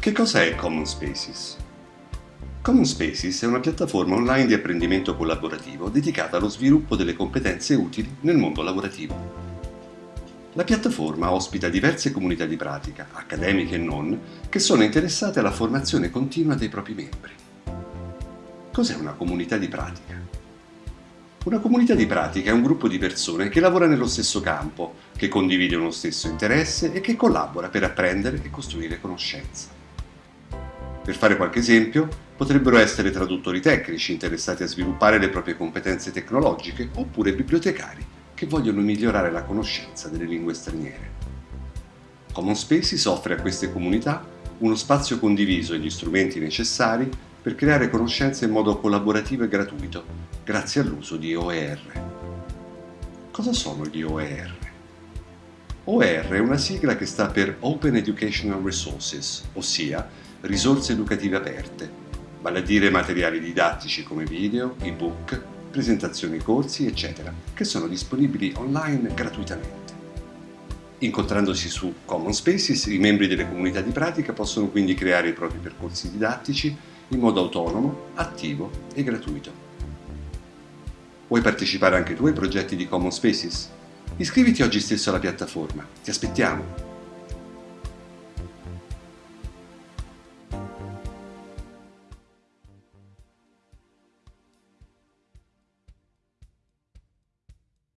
Che cosa è Common Spaces? Common Spaces è una piattaforma online di apprendimento collaborativo dedicata allo sviluppo delle competenze utili nel mondo lavorativo. La piattaforma ospita diverse comunità di pratica, accademiche e non, che sono interessate alla formazione continua dei propri membri. Cos'è una comunità di pratica? Una comunità di pratica è un gruppo di persone che lavora nello stesso campo, che condivide uno stesso interesse e che collabora per apprendere e costruire conoscenza. Per fare qualche esempio, potrebbero essere traduttori tecnici interessati a sviluppare le proprie competenze tecnologiche oppure bibliotecari che vogliono migliorare la conoscenza delle lingue straniere. Common Spaces offre a queste comunità uno spazio condiviso e gli strumenti necessari per creare conoscenze in modo collaborativo e gratuito, grazie all'uso di OER. Cosa sono gli OER? OER è una sigla che sta per Open Educational Resources, ossia risorse educative aperte, vale a dire materiali didattici come video, ebook, presentazioni corsi, eccetera, che sono disponibili online gratuitamente. Incontrandosi su Common Spaces, i membri delle comunità di pratica possono quindi creare i propri percorsi didattici in modo autonomo, attivo e gratuito. Vuoi partecipare anche tu ai progetti di Common Spaces? Iscriviti oggi stesso alla piattaforma, ti aspettiamo!